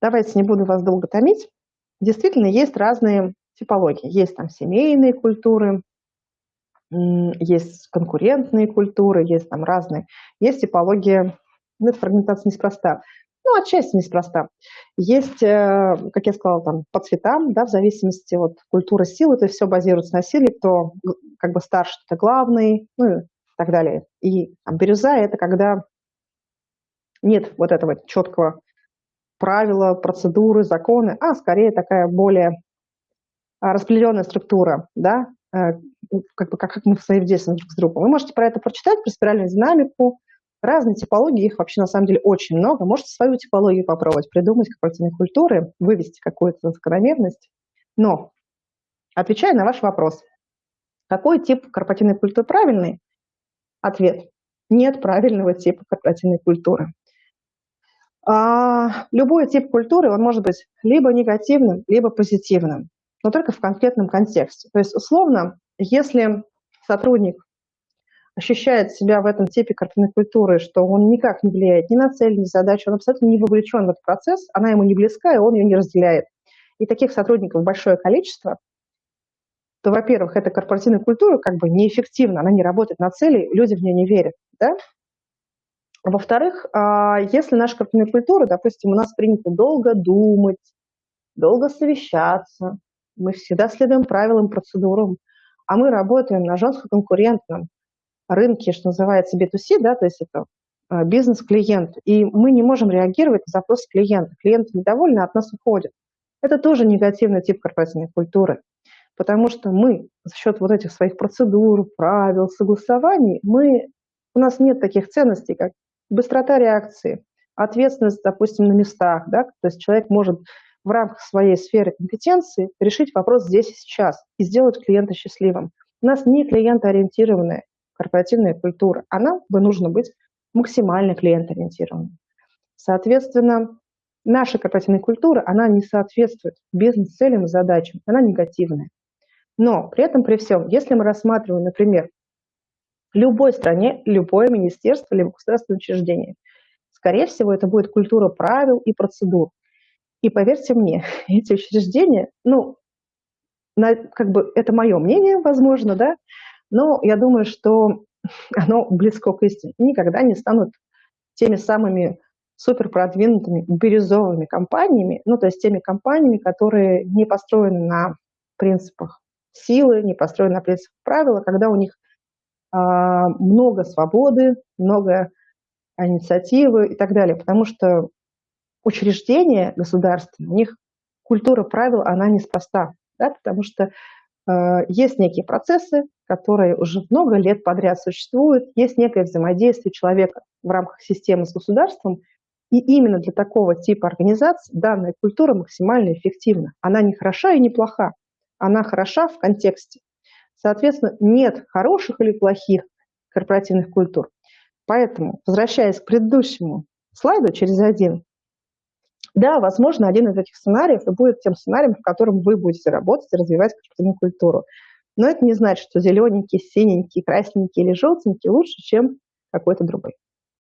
давайте не буду вас долго томить. Действительно, есть разные типологии. Есть там семейные культуры, есть конкурентные культуры, есть там разные. Есть типология, ну, это фрагментация неспроста. Ну, отчасти неспроста. Есть, э, как я сказала, там, по цветам, да, в зависимости от культуры силы, то есть все базируется на силе, кто как бы старше, это главный, ну и так далее. И там, бирюза – это когда нет вот этого четкого правила, процедуры, законы, а скорее такая более а, распределенная структура, да, э, как, бы, как, как мы взаимодействуем друг с другом. Вы можете про это прочитать, про спиральную динамику, Разные типологии, их вообще на самом деле очень много. Можете свою типологию попробовать, придумать корпоративные культуры, вывести какую-то закономерность. Но, отвечая на ваш вопрос, какой тип корпоративной культуры правильный? Ответ – нет правильного типа корпоративной культуры. А, любой тип культуры, он может быть либо негативным, либо позитивным, но только в конкретном контексте. То есть, условно, если сотрудник ощущает себя в этом типе корпоративной культуры, что он никак не влияет ни на цель, ни на задачу, он абсолютно не вовлечен в этот процесс, она ему не близка, и он ее не разделяет. И таких сотрудников большое количество, то, во-первых, эта корпоративная культура как бы неэффективна, она не работает на цели, люди в нее не верят. Да? Во-вторых, а, если наша корпоративная культура, допустим, у нас принято долго думать, долго совещаться, мы всегда следуем правилам, процедурам, а мы работаем на жестко конкурентном рынке, что называется B2C, да, то есть это а, бизнес-клиент, и мы не можем реагировать на запрос клиента. Клиент недовольны, от нас уходит. Это тоже негативный тип корпоративной культуры, потому что мы за счет вот этих своих процедур, правил, согласований, мы, у нас нет таких ценностей, как быстрота реакции, ответственность, допустим, на местах, да, то есть человек может в рамках своей сферы компетенции решить вопрос здесь и сейчас и сделать клиента счастливым. У нас не клиентоориентированная корпоративная культура, она бы нужно быть максимально клиент-ориентированной. Соответственно, наша корпоративная культура, она не соответствует бизнес-целям и задачам, она негативная. Но при этом, при всем, если мы рассматриваем, например, любой стране, любое министерство, либо государственное учреждение, скорее всего, это будет культура правил и процедур. И поверьте мне, эти учреждения, ну, на, как бы это мое мнение, возможно, да, но я думаю, что оно близко к истине. Никогда не станут теми самыми супер продвинутыми бирюзовыми компаниями, ну, то есть теми компаниями, которые не построены на принципах силы, не построены на принципах правила, когда у них много свободы, много инициативы и так далее, потому что учреждения государственные, у них культура правил, она неспроста, да, потому что э, есть некие процессы, которые уже много лет подряд существуют, есть некое взаимодействие человека в рамках системы с государством, и именно для такого типа организаций данная культура максимально эффективна. Она не хороша и не плоха, она хороша в контексте. Соответственно, нет хороших или плохих корпоративных культур. Поэтому, возвращаясь к предыдущему слайду через один, да, возможно, один из этих сценариев и будет тем сценарием, в котором вы будете работать и развивать корпоративную культуру. Но это не значит, что зелененький, синенький, красненький или желтенький лучше, чем какой-то другой.